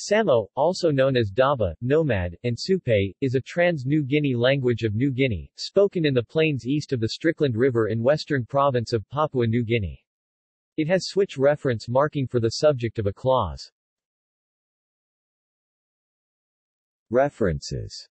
Samo, also known as Daba, Nomad, and Supe, is a trans-New Guinea language of New Guinea, spoken in the plains east of the Strickland River in western province of Papua New Guinea. It has switch reference marking for the subject of a clause. References